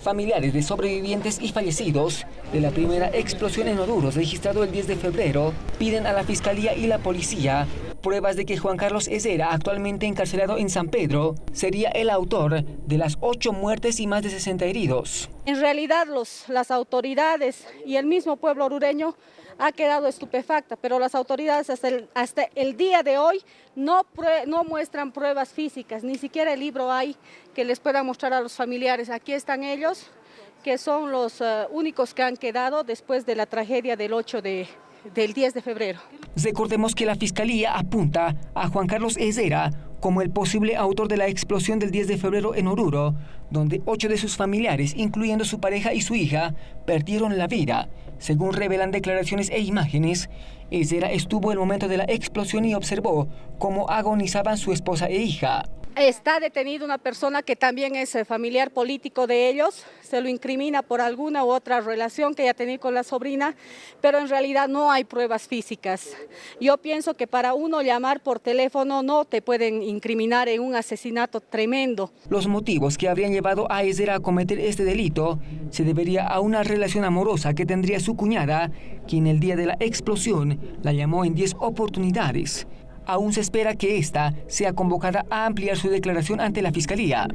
Familiares de sobrevivientes y fallecidos de la primera explosión en Oruros registrado el 10 de febrero piden a la Fiscalía y la Policía pruebas de que Juan Carlos Ezera, actualmente encarcelado en San Pedro, sería el autor de las ocho muertes y más de 60 heridos. En realidad los, las autoridades y el mismo pueblo orureño ha quedado estupefacta, pero las autoridades hasta el, hasta el día de hoy no, no muestran pruebas físicas, ni siquiera el libro hay que les pueda mostrar a los familiares. Aquí están ellos, que son los uh, únicos que han quedado después de la tragedia del 8 de, del 10 de febrero. Recordemos que la Fiscalía apunta a Juan Carlos Ezera como el posible autor de la explosión del 10 de febrero en Oruro, donde ocho de sus familiares, incluyendo su pareja y su hija, perdieron la vida. Según revelan declaraciones e imágenes, Ezera estuvo el momento de la explosión y observó cómo agonizaban su esposa e hija. Está detenido una persona que también es eh, familiar político de ellos, se lo incrimina por alguna u otra relación que haya tenido con la sobrina, pero en realidad no hay pruebas físicas. Yo pienso que para uno llamar por teléfono no te pueden incriminar en un asesinato tremendo. Los motivos que habrían llevado a Ezra a cometer este delito se debería a una relación amorosa que tendría su cuñada, quien el día de la explosión la llamó en 10 oportunidades aún se espera que ésta sea convocada a ampliar su declaración ante la Fiscalía.